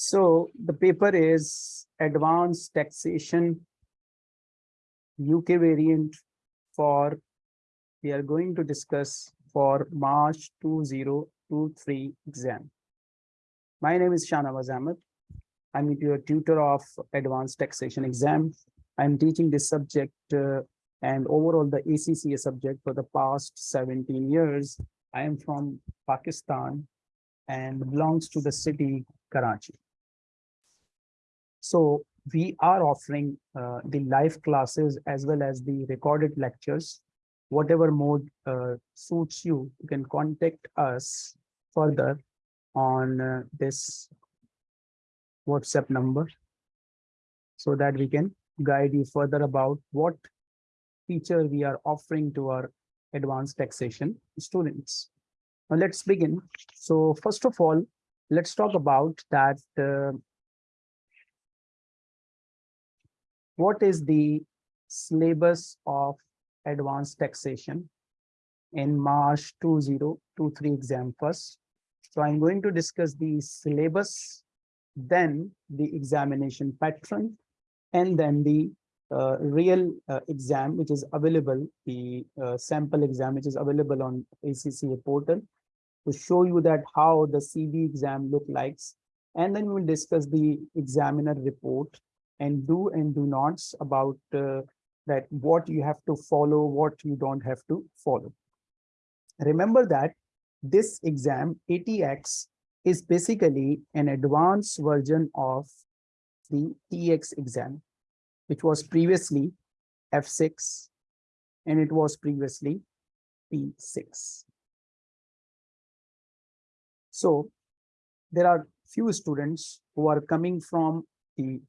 So the paper is Advanced Taxation UK variant for, we are going to discuss for March 2023 exam. My name is Shanawaz Ahmed. I'm your tutor of Advanced Taxation exam. I'm teaching this subject uh, and overall the ACCA subject for the past 17 years. I am from Pakistan and belongs to the city Karachi. So we are offering uh, the live classes as well as the recorded lectures. Whatever mode uh, suits you, you can contact us further on uh, this WhatsApp number so that we can guide you further about what feature we are offering to our advanced taxation students. Now let's begin. So first of all, let's talk about that what is the syllabus of advanced taxation in March 2023 exam first. So I'm going to discuss the syllabus, then the examination pattern, and then the uh, real uh, exam, which is available, the uh, sample exam, which is available on ACCA portal to show you that how the CBE exam look likes. And then we'll discuss the examiner report and do and do nots about uh, that what you have to follow, what you don't have to follow. Remember that this exam ATX is basically an advanced version of the TX exam, which was previously F6 and it was previously P6. So there are few students who are coming from the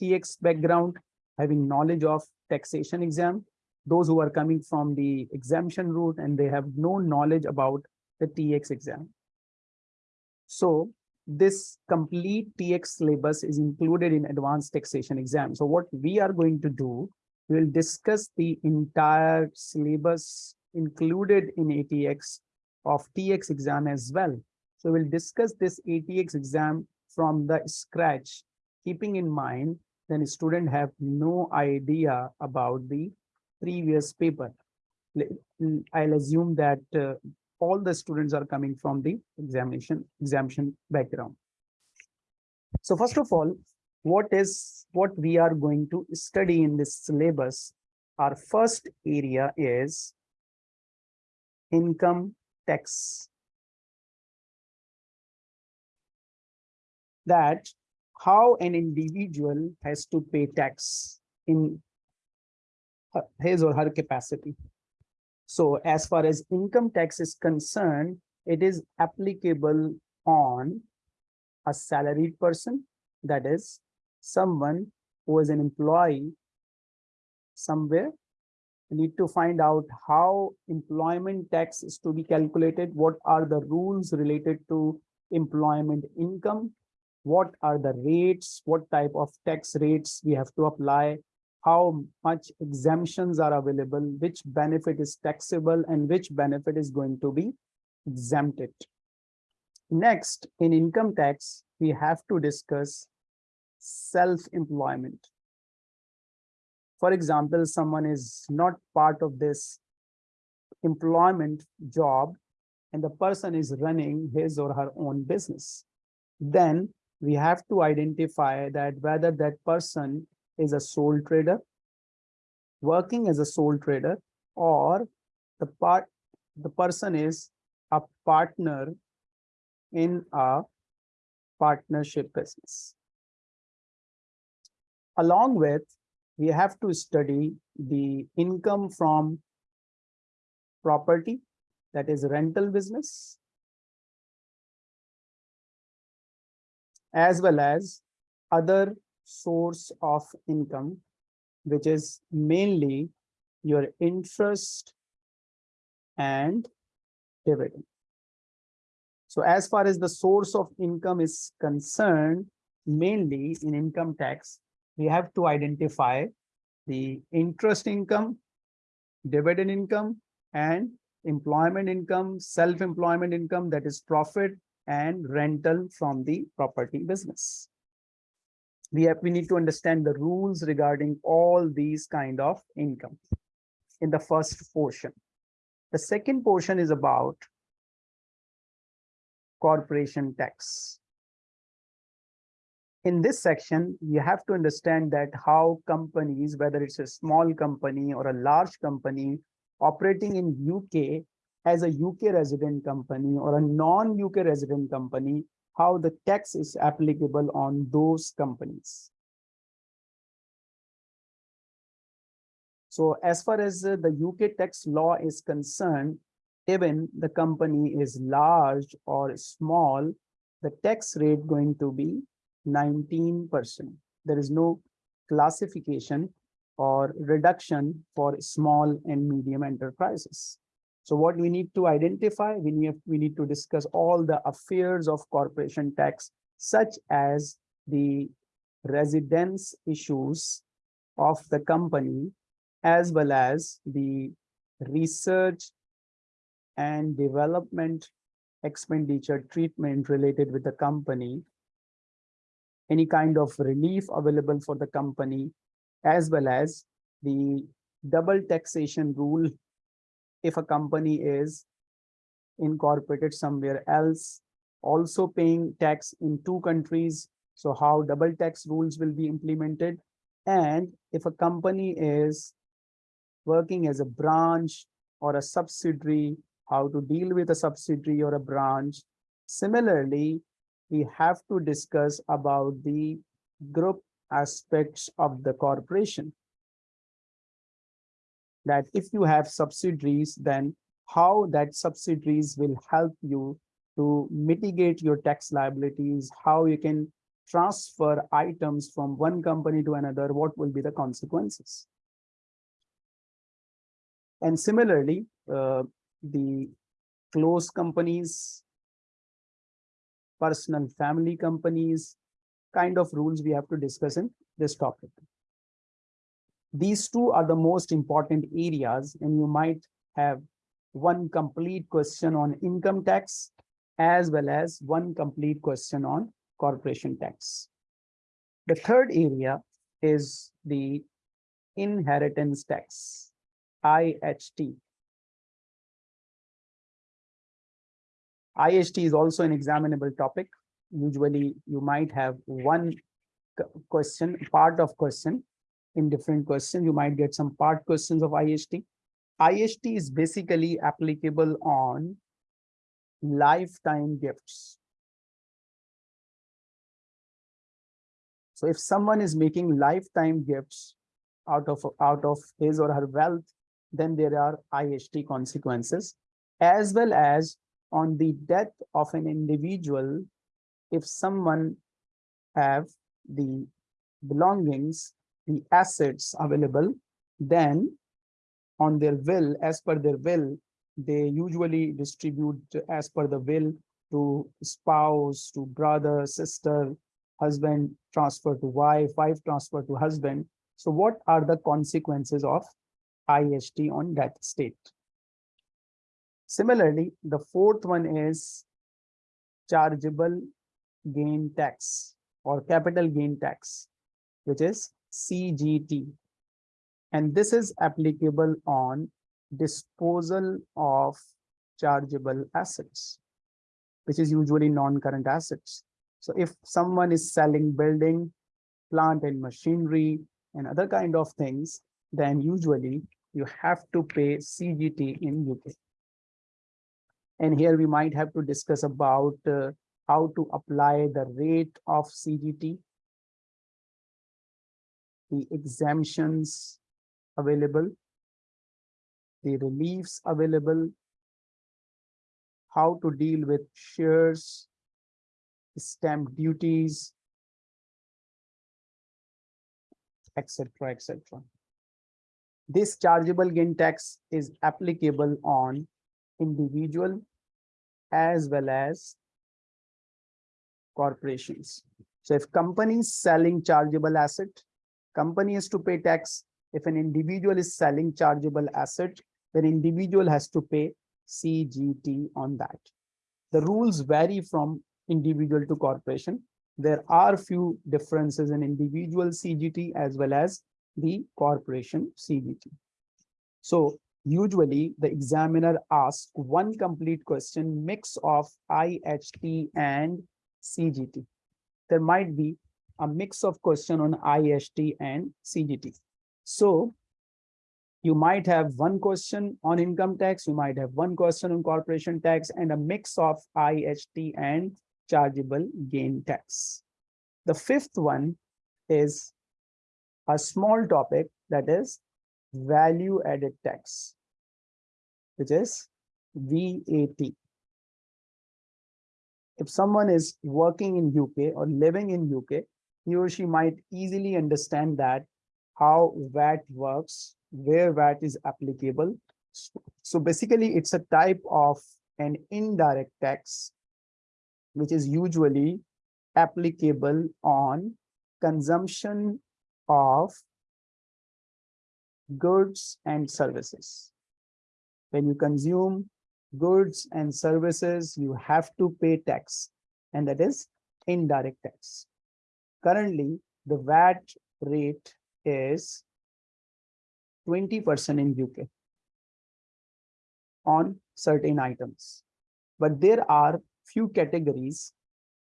TX background, having knowledge of taxation exam, those who are coming from the exemption route and they have no knowledge about the TX exam. So this complete TX syllabus is included in advanced taxation exam. So what we are going to do, we will discuss the entire syllabus included in ATX of TX exam as well. So we'll discuss this ATX exam from the scratch, keeping in mind then student have no idea about the previous paper. I'll assume that uh, all the students are coming from the examination exemption background. So first of all, what is what we are going to study in this syllabus? Our first area is income tax. That how an individual has to pay tax in his or her capacity. So as far as income tax is concerned, it is applicable on a salaried person, that is someone who is an employee somewhere. We need to find out how employment tax is to be calculated, what are the rules related to employment income, what are the rates, what type of tax rates we have to apply, how much exemptions are available, which benefit is taxable and which benefit is going to be exempted. Next, in income tax, we have to discuss self-employment. For example, someone is not part of this employment job and the person is running his or her own business. Then we have to identify that whether that person is a sole trader, working as a sole trader, or the part the person is a partner in a partnership business. Along with, we have to study the income from property, that is rental business, as well as other source of income, which is mainly your interest and dividend. So as far as the source of income is concerned, mainly in income tax, we have to identify the interest income, dividend income, and employment income, self-employment income, that is profit and rental from the property business. We have, we need to understand the rules regarding all these kind of income in the first portion. The second portion is about corporation tax. In this section, you have to understand that how companies, whether it's a small company or a large company operating in UK as a UK resident company or a non-UK resident company, how the tax is applicable on those companies. So as far as uh, the UK tax law is concerned, even the company is large or small, the tax rate going to be 19%. There is no classification or reduction for small and medium enterprises. So what we need to identify, we need, we need to discuss all the affairs of corporation tax, such as the residence issues of the company, as well as the research and development expenditure treatment related with the company, any kind of relief available for the company, as well as the double taxation rule if a company is incorporated somewhere else, also paying tax in two countries. So how double tax rules will be implemented. And if a company is working as a branch or a subsidiary, how to deal with a subsidiary or a branch. Similarly, we have to discuss about the group aspects of the corporation that if you have subsidiaries, then how that subsidiaries will help you to mitigate your tax liabilities, how you can transfer items from one company to another, what will be the consequences. And similarly, uh, the close companies, personal family companies, kind of rules we have to discuss in this topic. These two are the most important areas and you might have one complete question on income tax as well as one complete question on corporation tax. The third area is the inheritance tax, IHT. IHT is also an examinable topic. Usually you might have one question, part of question in different questions. You might get some part questions of IHT. IHT is basically applicable on lifetime gifts. So if someone is making lifetime gifts out of out of his or her wealth, then there are IHT consequences, as well as on the death of an individual, if someone have the belongings the assets available, then on their will, as per their will, they usually distribute as per the will to spouse, to brother, sister, husband transfer to wife, wife transfer to husband. So what are the consequences of IHT on that state? Similarly, the fourth one is chargeable gain tax or capital gain tax, which is CGT. And this is applicable on disposal of chargeable assets, which is usually non-current assets. So if someone is selling building, plant and machinery and other kind of things, then usually you have to pay CGT in UK. And here we might have to discuss about uh, how to apply the rate of CGT the exemptions available, the reliefs available, how to deal with shares, stamp duties, etc., etc. This chargeable gain tax is applicable on individual as well as corporations. So if companies selling chargeable asset, company has to pay tax. If an individual is selling chargeable asset, then individual has to pay CGT on that. The rules vary from individual to corporation. There are few differences in individual CGT as well as the corporation CGT. So usually the examiner asks one complete question mix of IHT and CGT. There might be a mix of question on IHT and CGT. So you might have one question on income tax, you might have one question on corporation tax and a mix of IHT and chargeable gain tax. The fifth one is a small topic that is value added tax, which is VAT. If someone is working in UK or living in UK, he or she might easily understand that how VAT works, where VAT is applicable. So basically it's a type of an indirect tax, which is usually applicable on consumption of goods and services. When you consume goods and services, you have to pay tax, and that is indirect tax. Currently, the VAT rate is 20% in UK on certain items. But there are few categories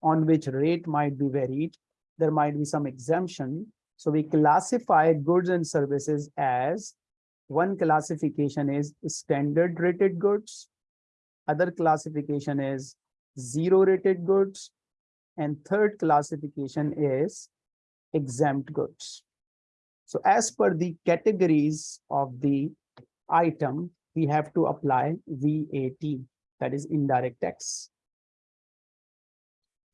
on which rate might be varied. There might be some exemption. So we classify goods and services as one classification is standard rated goods. Other classification is zero rated goods. And third classification is exempt goods. So as per the categories of the item, we have to apply VAT, that is indirect tax.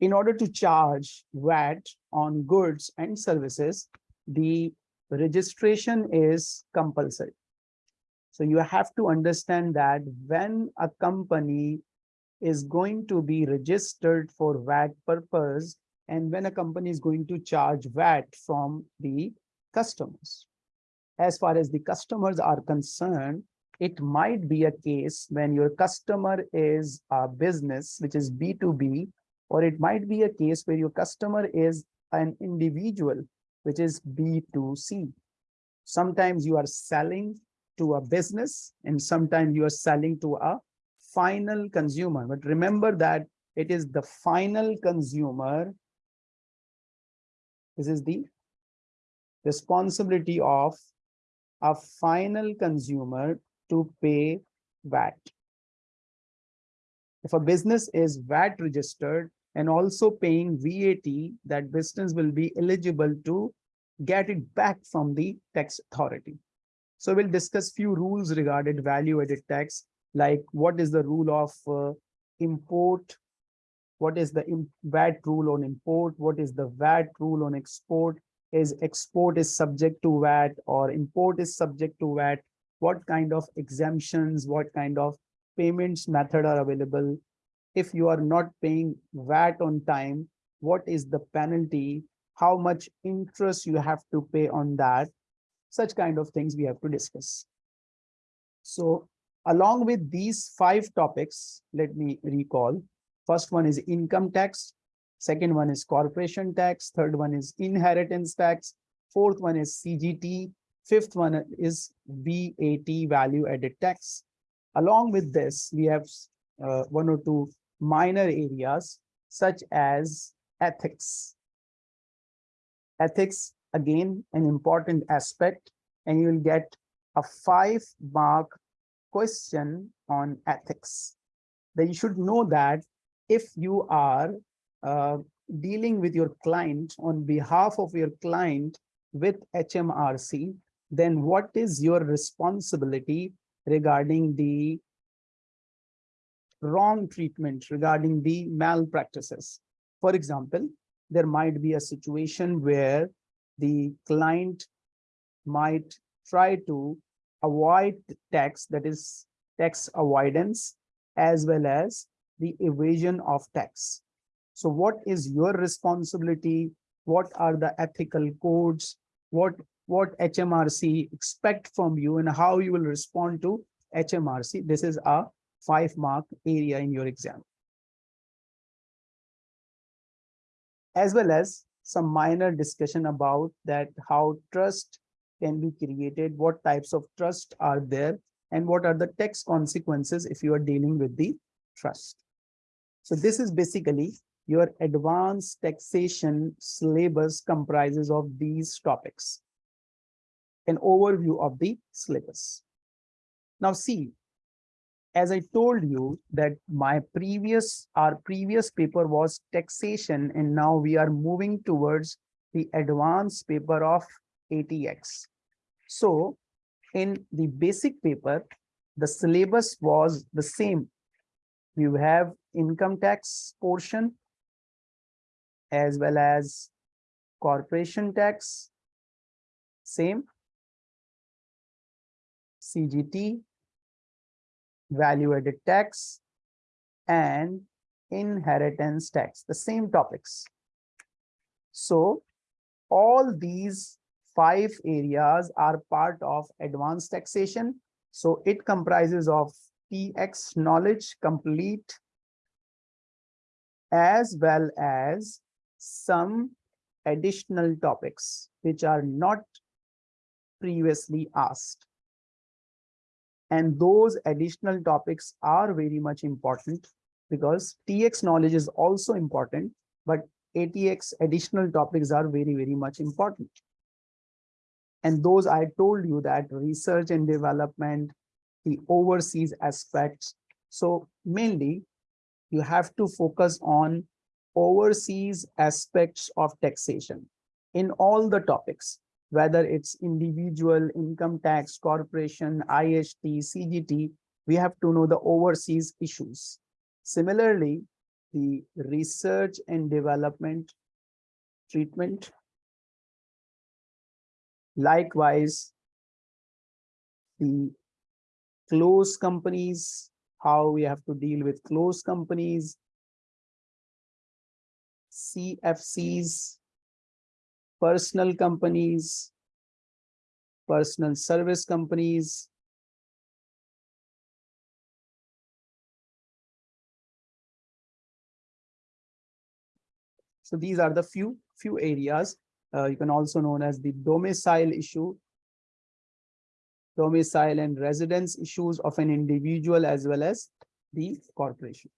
In order to charge VAT on goods and services, the registration is compulsory. So you have to understand that when a company is going to be registered for VAT purpose and when a company is going to charge VAT from the customers. As far as the customers are concerned, it might be a case when your customer is a business, which is B2B, or it might be a case where your customer is an individual, which is B2C. Sometimes you are selling to a business and sometimes you are selling to a final consumer. But remember that it is the final consumer. This is the responsibility of a final consumer to pay VAT. If a business is VAT registered and also paying VAT, that business will be eligible to get it back from the tax authority. So we'll discuss few rules regarding value added tax, like what is the rule of uh, import, what is the VAT rule on import, what is the VAT rule on export, is export is subject to VAT or import is subject to VAT, what kind of exemptions, what kind of payments method are available. If you are not paying VAT on time, what is the penalty? How much interest you have to pay on that? Such kind of things we have to discuss. So along with these five topics, let me recall. First one is income tax. Second one is corporation tax. Third one is inheritance tax. Fourth one is CGT. Fifth one is VAT value added tax. Along with this, we have uh, one or two minor areas such as ethics. Ethics, again, an important aspect, and you will get a five mark question on ethics. Then you should know that if you are uh, dealing with your client on behalf of your client with HMRC, then what is your responsibility regarding the wrong treatment, regarding the malpractices? For example, there might be a situation where the client might try to avoid tax, that is tax avoidance, as well as the evasion of tax. So what is your responsibility? What are the ethical codes? What, what HMRC expect from you and how you will respond to HMRC? This is a five mark area in your exam. As well as some minor discussion about that how trust can be created, what types of trust are there, and what are the tax consequences if you are dealing with the trust. So this is basically your advanced taxation syllabus comprises of these topics. An overview of the syllabus. Now see, as I told you that my previous, our previous paper was taxation and now we are moving towards the advanced paper of ATX. So in the basic paper, the syllabus was the same. You have income tax portion as well as corporation tax, same, CGT, value added tax, and inheritance tax, the same topics. So all these five areas are part of advanced taxation. So it comprises of TX knowledge complete as well as some additional topics which are not previously asked. And those additional topics are very much important because TX knowledge is also important, but ATX additional topics are very, very much important. And those I told you that research and development, the overseas aspects. So mainly you have to focus on overseas aspects of taxation in all the topics whether it's individual income tax, corporation, IHT, CGT, we have to know the overseas issues. Similarly, the research and development treatment. Likewise, the close companies, how we have to deal with close companies, CFCs, personal companies, personal service companies, So these are the few few areas. Uh, you can also known as the domicile issue, domicile and residence issues of an individual as well as the corporation.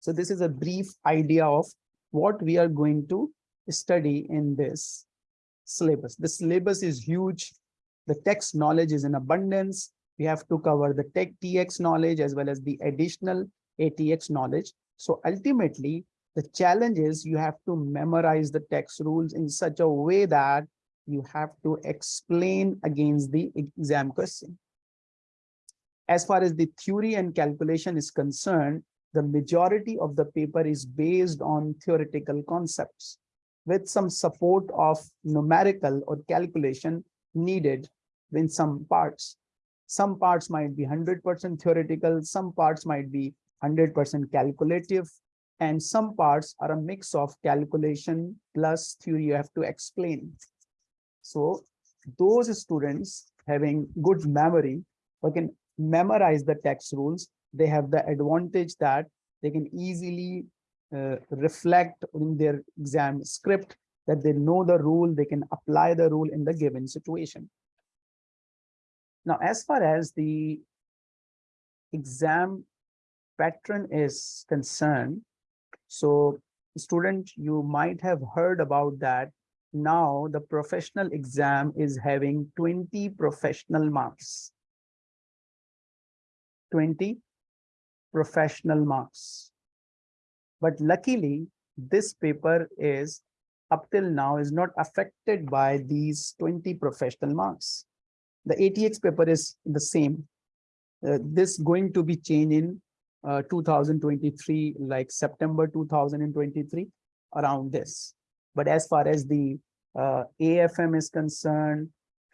So this is a brief idea of what we are going to study in this syllabus. The syllabus is huge. The text knowledge is in abundance. We have to cover the tech TX knowledge as well as the additional ATX knowledge. So ultimately, the challenge is you have to memorize the text rules in such a way that you have to explain against the exam question. As far as the theory and calculation is concerned, the majority of the paper is based on theoretical concepts with some support of numerical or calculation needed in some parts. Some parts might be 100% theoretical, some parts might be 100% calculative, and some parts are a mix of calculation plus theory you have to explain. So those students having good memory or can memorize the text rules, they have the advantage that they can easily uh, reflect in their exam script that they know the rule, they can apply the rule in the given situation. Now, as far as the exam pattern is concerned, so student, you might have heard about that. Now the professional exam is having 20 professional marks. 20 professional marks. But luckily, this paper is up till now is not affected by these 20 professional marks. The ATX paper is the same. Uh, this going to be changed in uh, 2023, like September 2023, around this. But as far as the uh, AFM is concerned,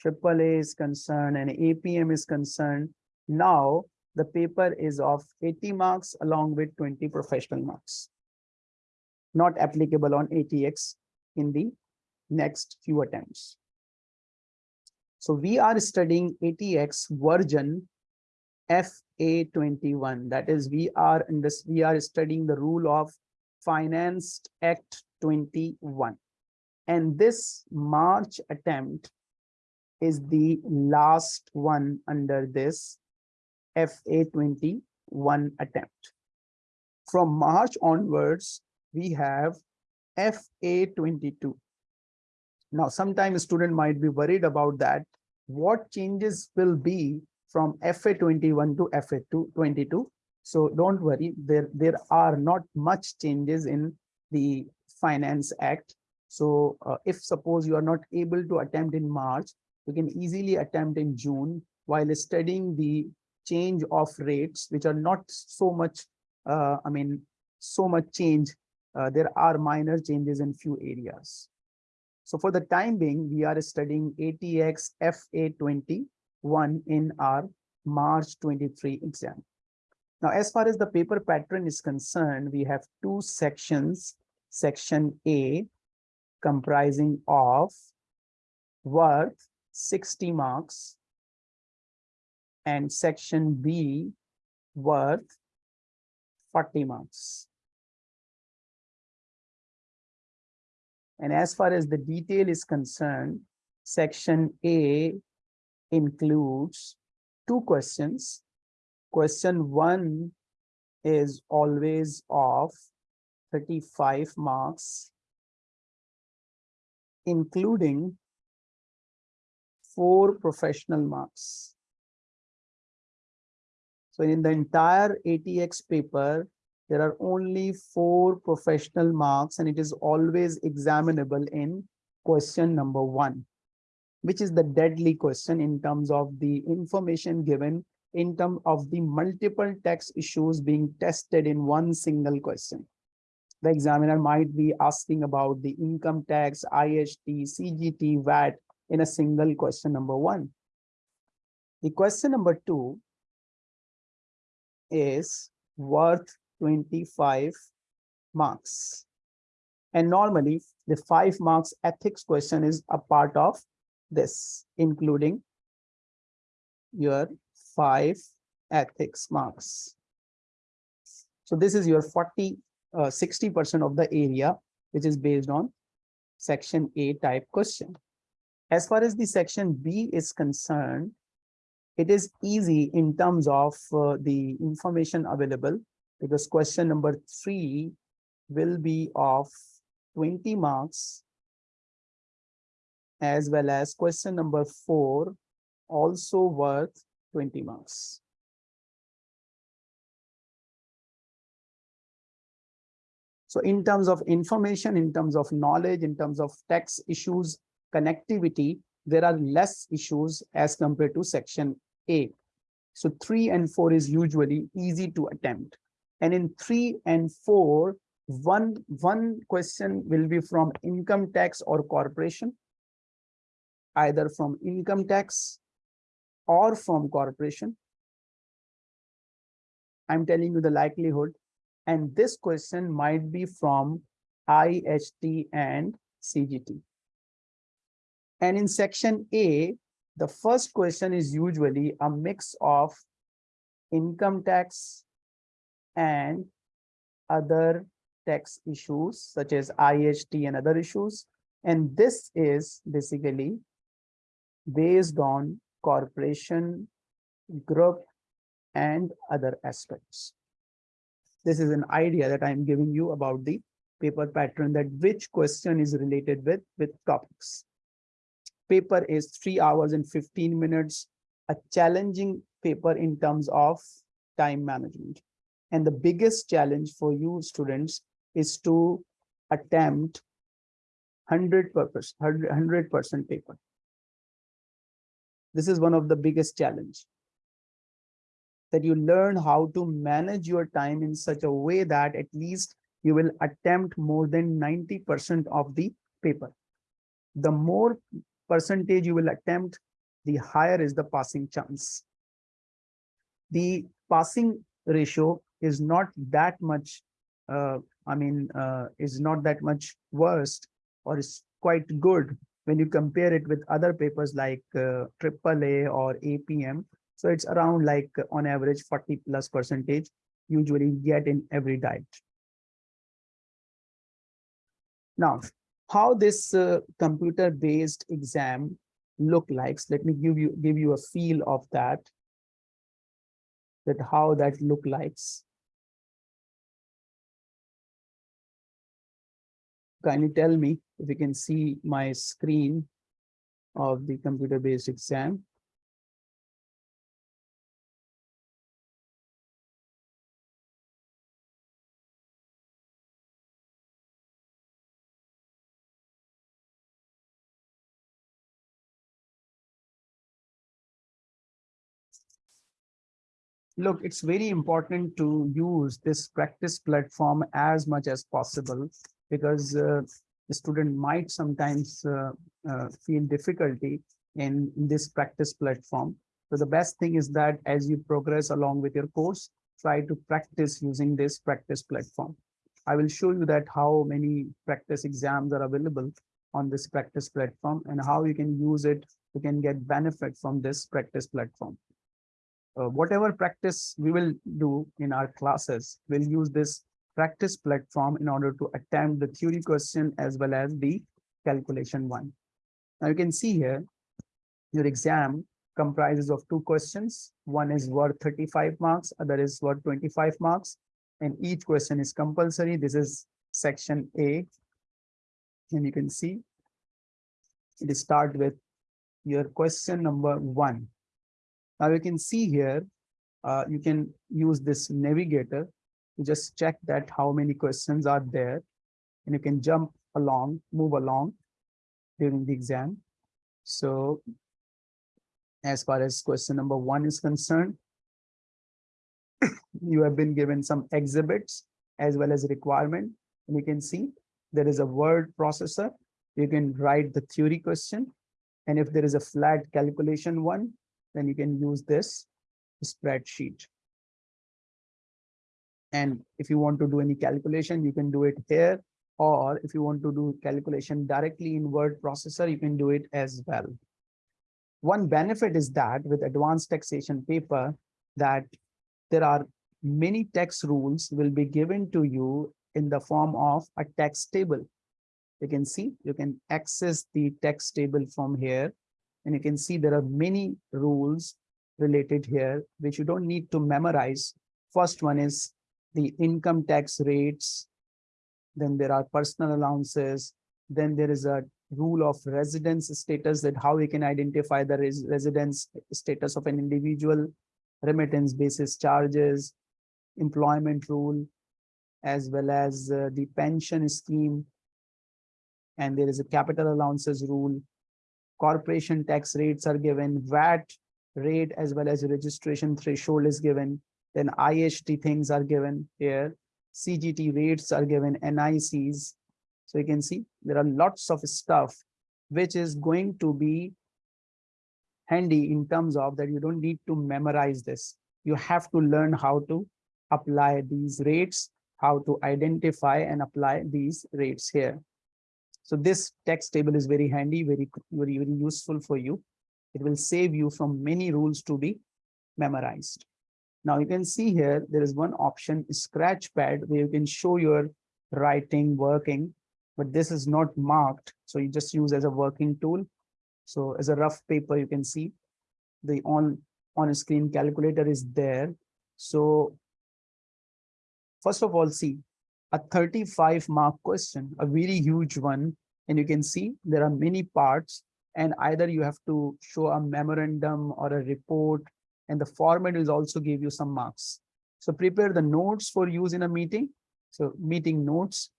AAA is concerned, and APM is concerned, now the paper is of 80 marks along with 20 professional marks not applicable on ATX in the next few attempts. So we are studying ATX version FA21. That is, we are in this, we are studying the rule of Finance Act 21. And this March attempt is the last one under this FA 21 attempt. From March onwards, we have FA 22. Now, sometimes student might be worried about that. What changes will be from FA 21 to FA 22? So don't worry, there, there are not much changes in the Finance Act. So uh, if suppose you are not able to attempt in March, you can easily attempt in June while studying the change of rates, which are not so much, uh, I mean, so much change. Uh, there are minor changes in few areas. So for the time being, we are studying ATX FA21 in our March 23 exam. Now, as far as the paper pattern is concerned, we have two sections. Section A comprising of worth 60 marks and section B worth 40 marks. And as far as the detail is concerned, section A includes two questions Question one is always of 35 marks, including four professional marks. So in the entire ATX paper, there are only four professional marks and it is always examinable in question number one, which is the deadly question in terms of the information given in terms of the multiple text issues being tested in one single question. The examiner might be asking about the income tax, IHT, CGT, VAT in a single question number one. The question number two is worth 25 marks. And normally the five marks ethics question is a part of this, including your five ethics marks. So this is your 40, 60% uh, of the area, which is based on section A type question. As far as the section B is concerned, it is easy in terms of uh, the information available because question number three will be of 20 marks as well as question number four also worth 20 marks. So in terms of information, in terms of knowledge, in terms of text issues, connectivity, there are less issues as compared to section A. So three and four is usually easy to attempt. And in three and four, one, one question will be from income tax or corporation, either from income tax or from corporation? I'm telling you the likelihood. And this question might be from IHT and CGT. And in section A, the first question is usually a mix of income tax and other tax issues such as IHT and other issues. And this is basically based on corporation, group, and other aspects. This is an idea that I'm giving you about the paper pattern that which question is related with, with topics. Paper is three hours and 15 minutes, a challenging paper in terms of time management. And the biggest challenge for you students is to attempt 100 purpose 100 percent paper this is one of the biggest challenge that you learn how to manage your time in such a way that at least you will attempt more than 90% of the paper. The more percentage you will attempt, the higher is the passing chance. The passing ratio is not that much, uh, I mean, uh, is not that much worst or is quite good when you compare it with other papers like uh, AAA or APM. So it's around like on average 40 plus percentage usually get in every diet. Now, how this uh, computer-based exam look like? Let me give you give you a feel of that. That how that look likes. Kindly tell me if you can see my screen of the computer-based exam. look, it's very important to use this practice platform as much as possible because uh, the student might sometimes uh, uh, feel difficulty in, in this practice platform. So the best thing is that as you progress along with your course, try to practice using this practice platform. I will show you that how many practice exams are available on this practice platform and how you can use it, you can get benefit from this practice platform uh, whatever practice we will do in our classes, we'll use this practice platform in order to attempt the theory question as well as the calculation one. Now you can see here, your exam comprises of two questions. One is worth 35 marks, other is worth 25 marks, and each question is compulsory. This is section A. And you can see it start with your question number one. Now you can see here, uh, you can use this navigator to just check that how many questions are there and you can jump along, move along during the exam. So as far as question number one is concerned, you have been given some exhibits as well as requirement. And you can see there is a word processor. You can write the theory question. And if there is a flat calculation one, then you can use this spreadsheet. And if you want to do any calculation, you can do it here. Or if you want to do calculation directly in word processor, you can do it as well. One benefit is that with advanced taxation paper, that there are many tax rules will be given to you in the form of a tax table. You can see, you can access the tax table from here and you can see there are many rules related here, which you don't need to memorize. First one is the income tax rates. Then there are personal allowances. Then there is a rule of residence status that how we can identify the res residence status of an individual, remittance basis charges, employment rule, as well as uh, the pension scheme. And there is a capital allowances rule corporation tax rates are given, VAT rate as well as registration threshold is given, then IHT things are given here, CGT rates are given, NICs. So you can see there are lots of stuff which is going to be handy in terms of that you don't need to memorize this. You have to learn how to apply these rates, how to identify and apply these rates here. So this text table is very handy, very, very, very useful for you. It will save you from many rules to be memorized. Now you can see here, there is one option, Scratchpad, where you can show your writing, working, but this is not marked. So you just use as a working tool. So as a rough paper, you can see the on, on screen calculator is there. So first of all, see, a 35 mark question, a very huge one. And you can see there are many parts and either you have to show a memorandum or a report and the format will also give you some marks. So prepare the notes for use in a meeting. So meeting notes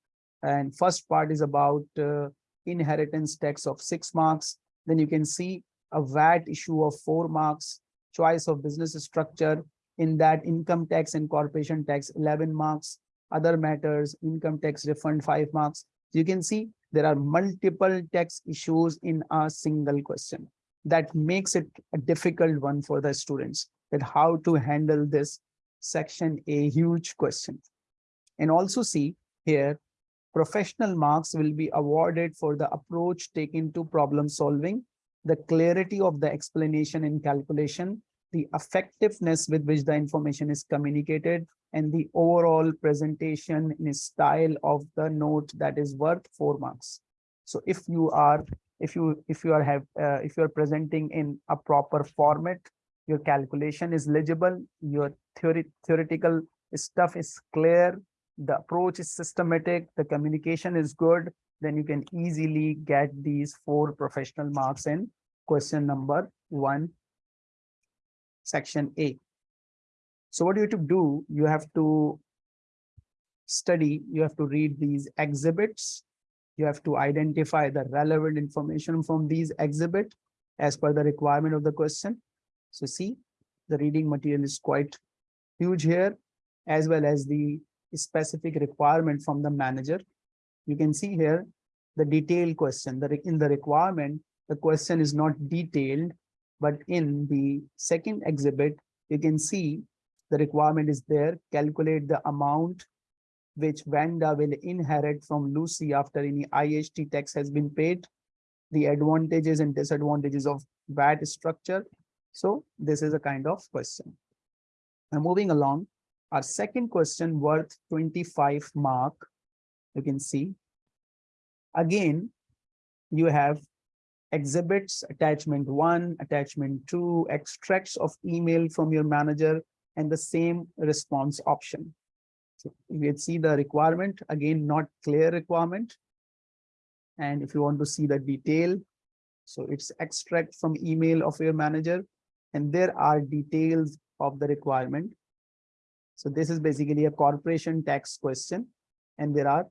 and first part is about uh, inheritance tax of six marks. Then you can see a VAT issue of four marks, choice of business structure in that income tax and corporation tax 11 marks, other matters, income tax refund five marks. You can see there are multiple tax issues in a single question. That makes it a difficult one for the students that how to handle this section a huge question. And also see here, professional marks will be awarded for the approach taken to problem solving, the clarity of the explanation and calculation, the effectiveness with which the information is communicated, and the overall presentation in style of the note that is worth four marks. So if you are, if you, if you are have, uh, if you are presenting in a proper format, your calculation is legible, your theory, theoretical stuff is clear, the approach is systematic, the communication is good, then you can easily get these four professional marks in question number one, section A. So what do you have to do, you have to study, you have to read these exhibits, you have to identify the relevant information from these exhibit as per the requirement of the question. So see, the reading material is quite huge here, as well as the specific requirement from the manager. You can see here the detailed question that in the requirement, the question is not detailed, but in the second exhibit, you can see the requirement is there, calculate the amount which Vanda will inherit from Lucy after any IHT tax has been paid, the advantages and disadvantages of VAT structure. So this is a kind of question. Now moving along, our second question worth 25 mark, you can see. Again, you have exhibits, attachment one, attachment two, extracts of email from your manager, and the same response option. So you see the requirement, again, not clear requirement. And if you want to see the detail, so it's extract from email of your manager, and there are details of the requirement. So this is basically a corporation tax question, and there are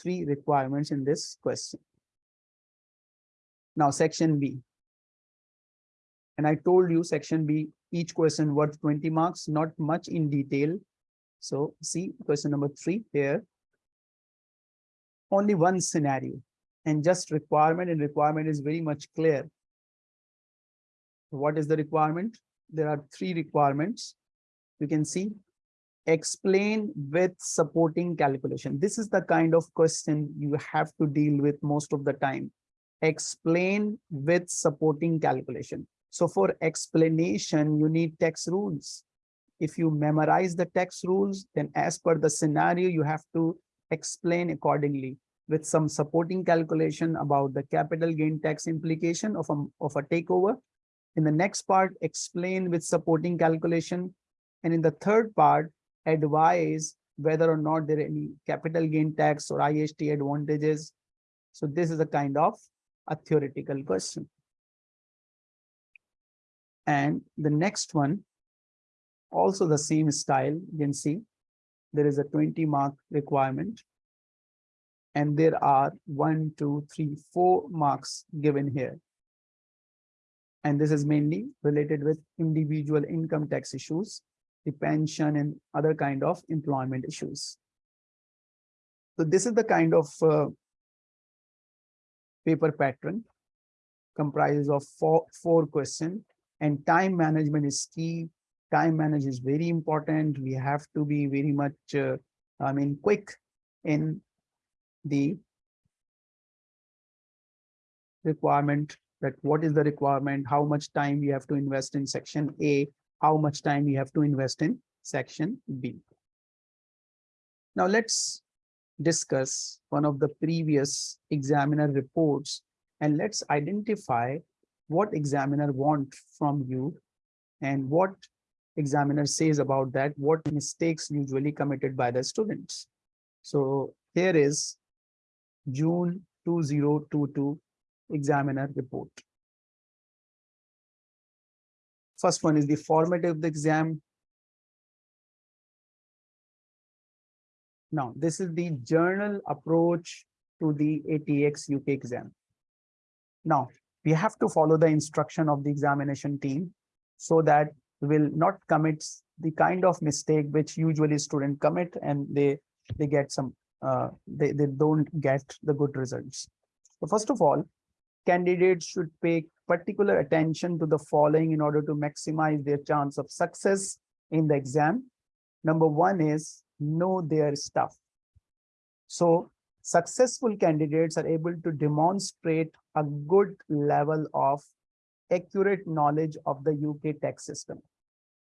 three requirements in this question. Now, section B. And I told you section B, each question worth 20 marks, not much in detail. So see question number three here. Only one scenario and just requirement and requirement is very much clear. What is the requirement? There are three requirements. You can see explain with supporting calculation. This is the kind of question you have to deal with most of the time. Explain with supporting calculation. So for explanation, you need tax rules. If you memorize the tax rules, then as per the scenario, you have to explain accordingly with some supporting calculation about the capital gain tax implication of a, of a takeover. In the next part, explain with supporting calculation. And in the third part, advise whether or not there are any capital gain tax or IHT advantages. So this is a kind of a theoretical question. And the next one, also the same style, you can see there is a 20 mark requirement. And there are one, two, three, four marks given here. And this is mainly related with individual income tax issues the pension and other kind of employment issues. So this is the kind of uh, paper pattern comprises of four, four questions and time management is key. Time management is very important. We have to be very much, uh, I mean, quick in the requirement that what is the requirement, how much time you have to invest in section A, how much time we have to invest in section B. Now let's discuss one of the previous examiner reports and let's identify what examiner want from you and what examiner says about that, what mistakes usually committed by the students. So here is June 2022 examiner report. First one is the format of the exam. Now, this is the journal approach to the ATX UK exam. Now, we have to follow the instruction of the examination team so that will not commit the kind of mistake which usually students commit and they they get some uh, they, they don't get the good results. So first of all, candidates should pay particular attention to the following in order to maximize their chance of success in the exam. Number one is know their stuff. So successful candidates are able to demonstrate a good level of accurate knowledge of the UK tax system.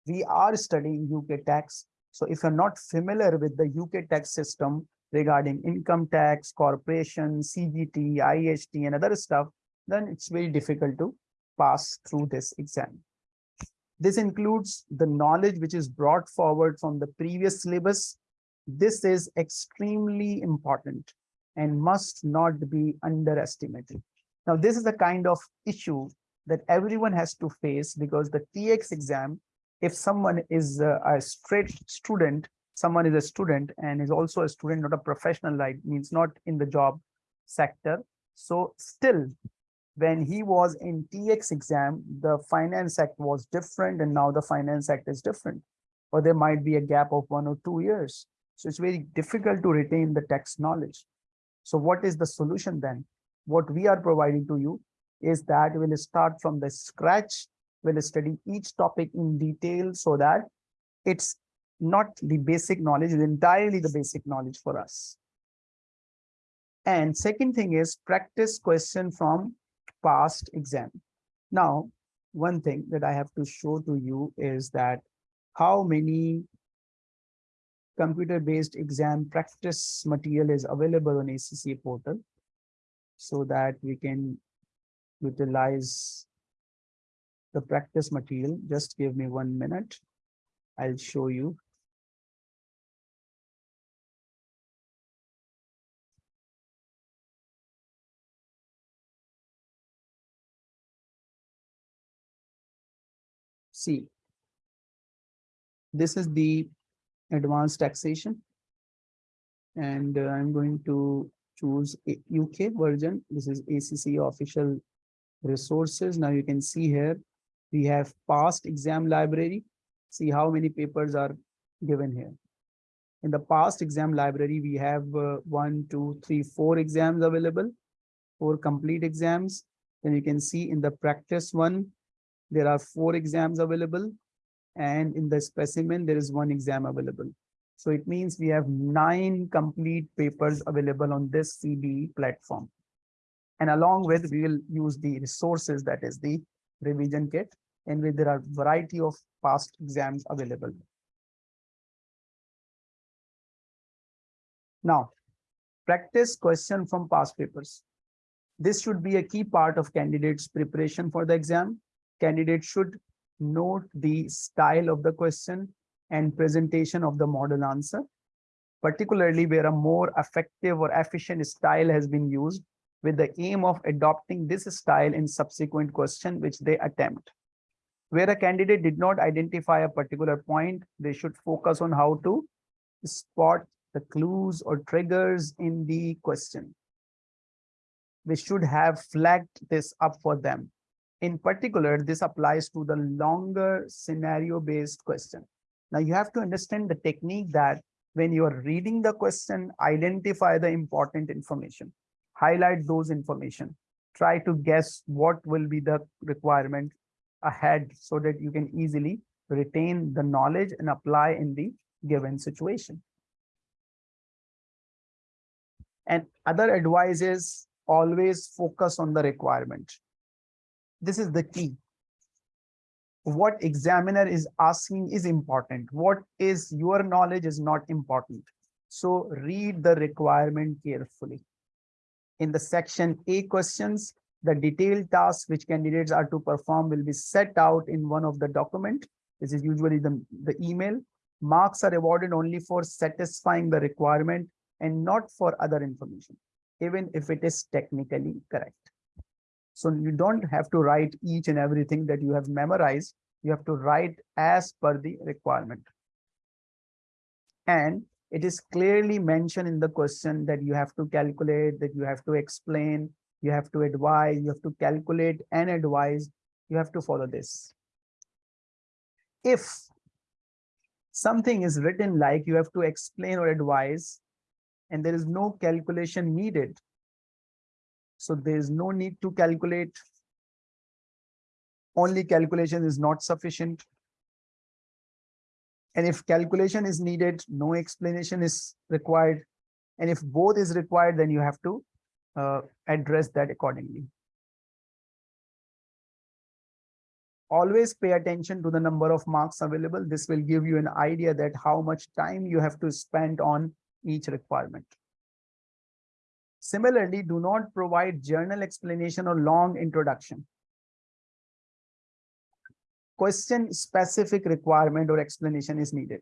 We are studying UK tax, So if you're not familiar with the UK tax system regarding income tax, corporation, CGT, IHT, and other stuff, then it's very difficult to pass through this exam. This includes the knowledge which is brought forward from the previous syllabus. This is extremely important and must not be underestimated. Now, this is the kind of issue that everyone has to face because the TX exam, if someone is a, a straight student, someone is a student and is also a student, not a professional, like means not in the job sector. So still when he was in TX exam, the Finance Act was different and now the Finance Act is different. Or there might be a gap of one or two years. So it's very difficult to retain the text knowledge. So what is the solution then? What we are providing to you is that we'll start from the scratch. We'll study each topic in detail so that it's not the basic knowledge, it's entirely the basic knowledge for us. And second thing is practice question from past exam. Now, one thing that I have to show to you is that how many computer-based exam practice material is available on ACCA portal so that we can utilize the practice material. Just give me one minute. I'll show you. See, this is the advanced taxation. And uh, I'm going to choose UK version. This is ACCA official resources. Now you can see here, we have past exam library. See how many papers are given here. In the past exam library, we have uh, one, two, three, four exams available, four complete exams. Then you can see in the practice one, there are four exams available and in the specimen there is one exam available so it means we have nine complete papers available on this CBE platform and along with we will use the resources that is the revision kit and with there are variety of past exams available. Now practice question from past papers. This should be a key part of candidates preparation for the exam. Candidate should note the style of the question and presentation of the model answer, particularly where a more effective or efficient style has been used with the aim of adopting this style in subsequent question which they attempt. Where a candidate did not identify a particular point, they should focus on how to spot the clues or triggers in the question. We should have flagged this up for them in particular, this applies to the longer scenario-based question. Now you have to understand the technique that when you are reading the question, identify the important information, highlight those information, try to guess what will be the requirement ahead so that you can easily retain the knowledge and apply in the given situation. And other advice is always focus on the requirement. This is the key. What examiner is asking is important. What is your knowledge is not important. So read the requirement carefully. In the section A questions, the detailed tasks which candidates are to perform will be set out in one of the document. This is usually the, the email. Marks are awarded only for satisfying the requirement and not for other information, even if it is technically correct. So you don't have to write each and everything that you have memorized. You have to write as per the requirement. And it is clearly mentioned in the question that you have to calculate, that you have to explain, you have to advise, you have to calculate and advise. You have to follow this. If something is written like you have to explain or advise, and there is no calculation needed, so there is no need to calculate. Only calculation is not sufficient. And if calculation is needed, no explanation is required. And if both is required, then you have to uh, address that accordingly. always pay attention to the number of marks available. This will give you an idea that how much time you have to spend on each requirement. Similarly, do not provide journal explanation or long introduction. Question specific requirement or explanation is needed.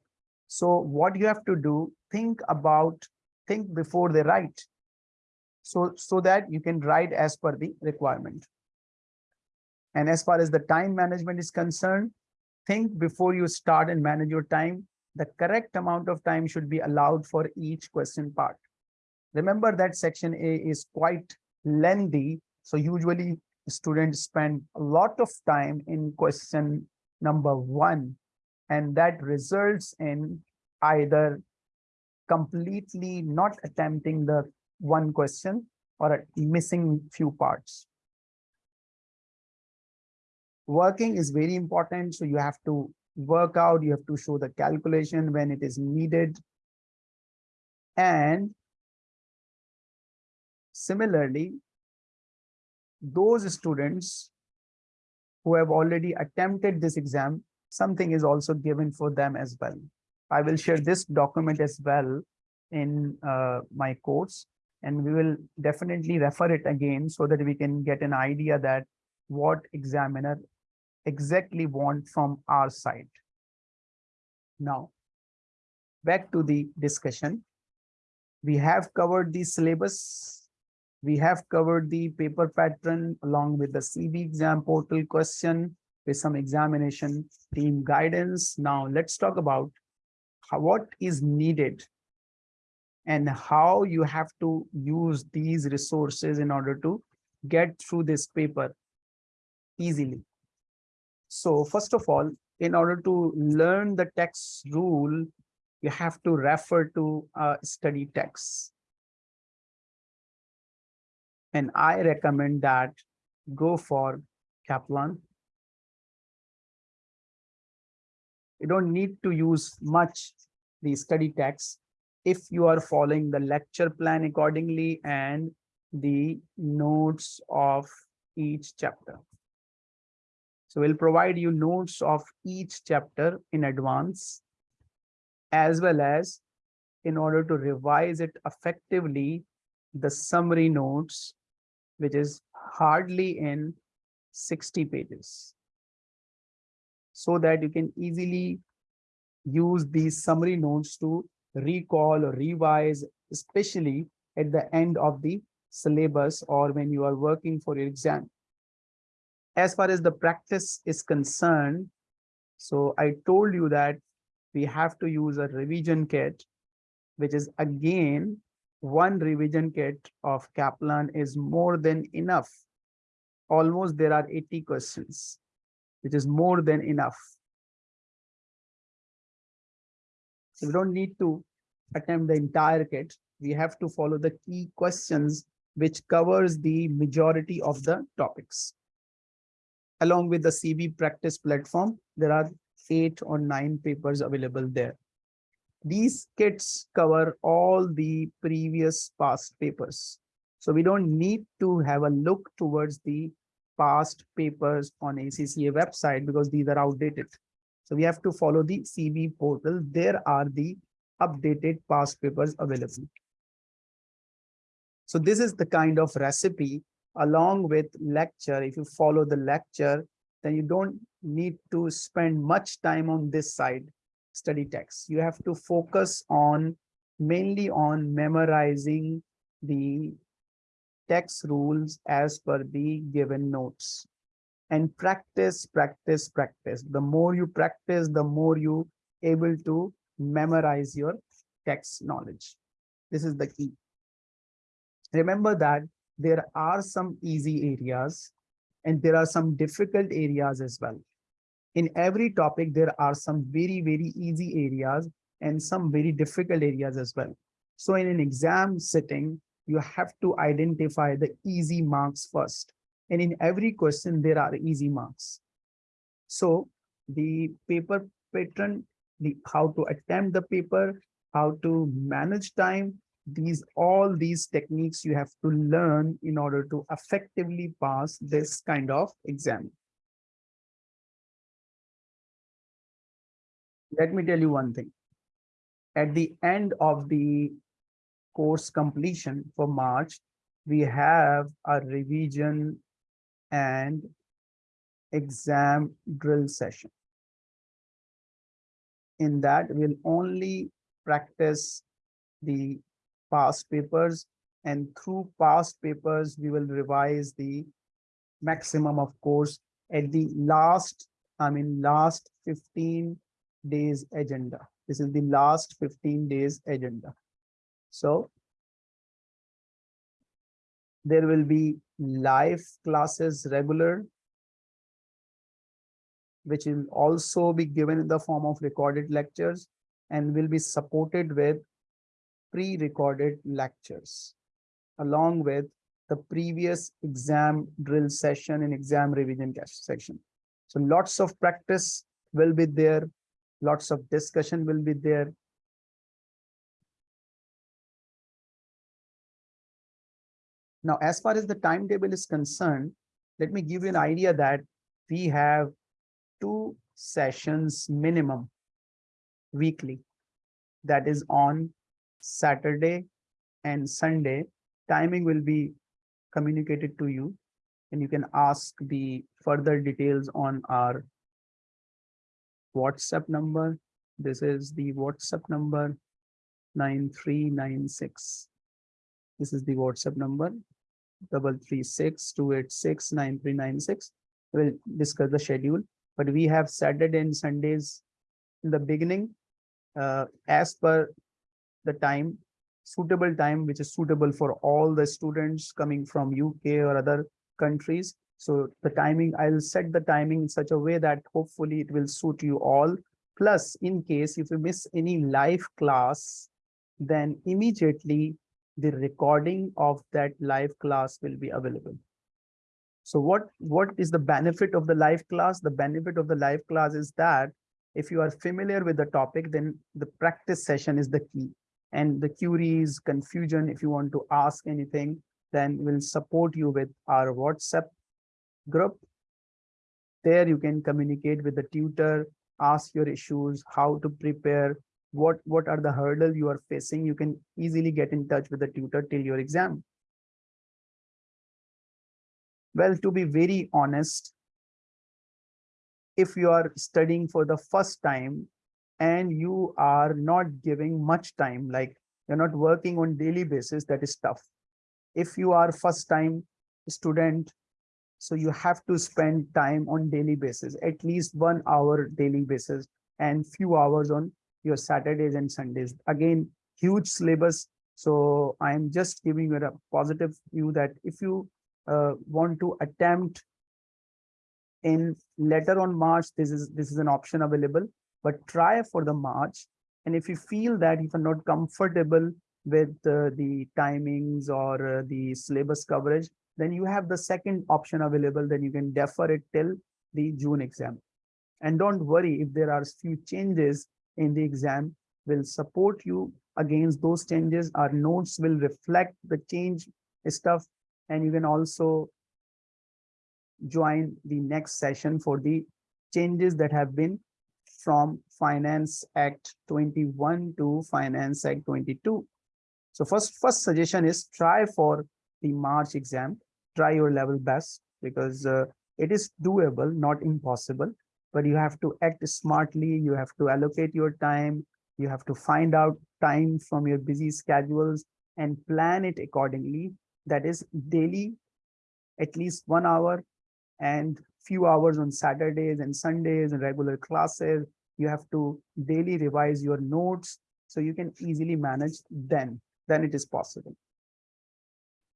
So what you have to do, think about, think before they write. So, so that you can write as per the requirement. And as far as the time management is concerned, think before you start and manage your time, the correct amount of time should be allowed for each question part. Remember that section A is quite lengthy. So usually students spend a lot of time in question number one, and that results in either completely not attempting the one question or missing few parts working is very important. So you have to work out, you have to show the calculation when it is needed. And similarly, those students who have already attempted this exam, something is also given for them as well. I will share this document as well in uh, my course and we will definitely refer it again so that we can get an idea that what examiner exactly want from our side. Now, back to the discussion. We have covered the syllabus. We have covered the paper pattern along with the CB exam portal question with some examination team guidance. Now let's talk about how, what is needed and how you have to use these resources in order to get through this paper easily. So first of all, in order to learn the text rule, you have to refer to a study text. And I recommend that go for Kaplan. You don't need to use much the study text if you are following the lecture plan accordingly and the notes of each chapter. So we'll provide you notes of each chapter in advance, as well as in order to revise it effectively, the summary notes, which is hardly in 60 pages. So that you can easily use these summary notes to recall or revise, especially at the end of the syllabus or when you are working for your exam as far as the practice is concerned, so I told you that we have to use a revision kit, which is again, one revision kit of Kaplan is more than enough. Almost there are 80 questions, which is more than enough. So we don't need to attempt the entire kit. We have to follow the key questions, which covers the majority of the topics along with the CB practice platform, there are eight or nine papers available there. These kits cover all the previous past papers. So we don't need to have a look towards the past papers on ACCA website because these are outdated. So we have to follow the CB portal. There are the updated past papers available. So this is the kind of recipe along with lecture, if you follow the lecture, then you don't need to spend much time on this side study text. You have to focus on mainly on memorizing the text rules as per the given notes and practice, practice, practice. The more you practice, the more you able to memorize your text knowledge. This is the key. Remember that there are some easy areas and there are some difficult areas as well. In every topic, there are some very, very easy areas and some very difficult areas as well. So in an exam setting, you have to identify the easy marks first. And in every question, there are easy marks. So the paper pattern, the how to attempt the paper, how to manage time, these all these techniques you have to learn in order to effectively pass this kind of exam let me tell you one thing. At the end of the course completion for March, we have a revision and exam drill session. In that, we'll only practice the past papers and through past papers, we will revise the maximum of course at the last, I mean, last 15 days agenda. This is the last 15 days agenda. So there will be live classes regular, which will also be given in the form of recorded lectures and will be supported with pre-recorded lectures along with the previous exam drill session and exam revision section. So lots of practice will be there, lots of discussion will be there. Now, as far as the timetable is concerned, let me give you an idea that we have two sessions minimum weekly. That is on Saturday and Sunday. Timing will be communicated to you and you can ask the further details on our WhatsApp number. This is the WhatsApp number 9396. This is the WhatsApp number double three six two eight six nine three nine six. We'll discuss the schedule, but we have Saturday and Sundays in the beginning uh, as per the time suitable time which is suitable for all the students coming from UK or other countries. So the timing, I'll set the timing in such a way that hopefully it will suit you all. Plus, in case if you miss any live class, then immediately the recording of that live class will be available. So what, what is the benefit of the live class? The benefit of the live class is that if you are familiar with the topic, then the practice session is the key and the queries, confusion, if you want to ask anything, then we'll support you with our WhatsApp group. There you can communicate with the tutor, ask your issues, how to prepare, what, what are the hurdles you are facing. You can easily get in touch with the tutor till your exam. Well, to be very honest, if you are studying for the first time, and you are not giving much time, like you're not working on daily basis, that is tough. If you are first time student, so you have to spend time on daily basis, at least one hour daily basis and few hours on your Saturdays and Sundays. Again, huge syllabus. So I'm just giving you a positive view that if you uh, want to attempt in later on March, this is this is an option available but try for the March. And if you feel that if you're not comfortable with uh, the timings or uh, the syllabus coverage, then you have the second option available, then you can defer it till the June exam. And don't worry if there are few changes in the exam, will support you against those changes. Our notes will reflect the change stuff, and you can also join the next session for the changes that have been from Finance Act 21 to Finance Act 22. So first, first suggestion is try for the March exam, try your level best because uh, it is doable, not impossible, but you have to act smartly. You have to allocate your time. You have to find out time from your busy schedules and plan it accordingly. That is daily, at least one hour and few hours on Saturdays and Sundays and regular classes. You have to daily revise your notes so you can easily manage then, then it is possible.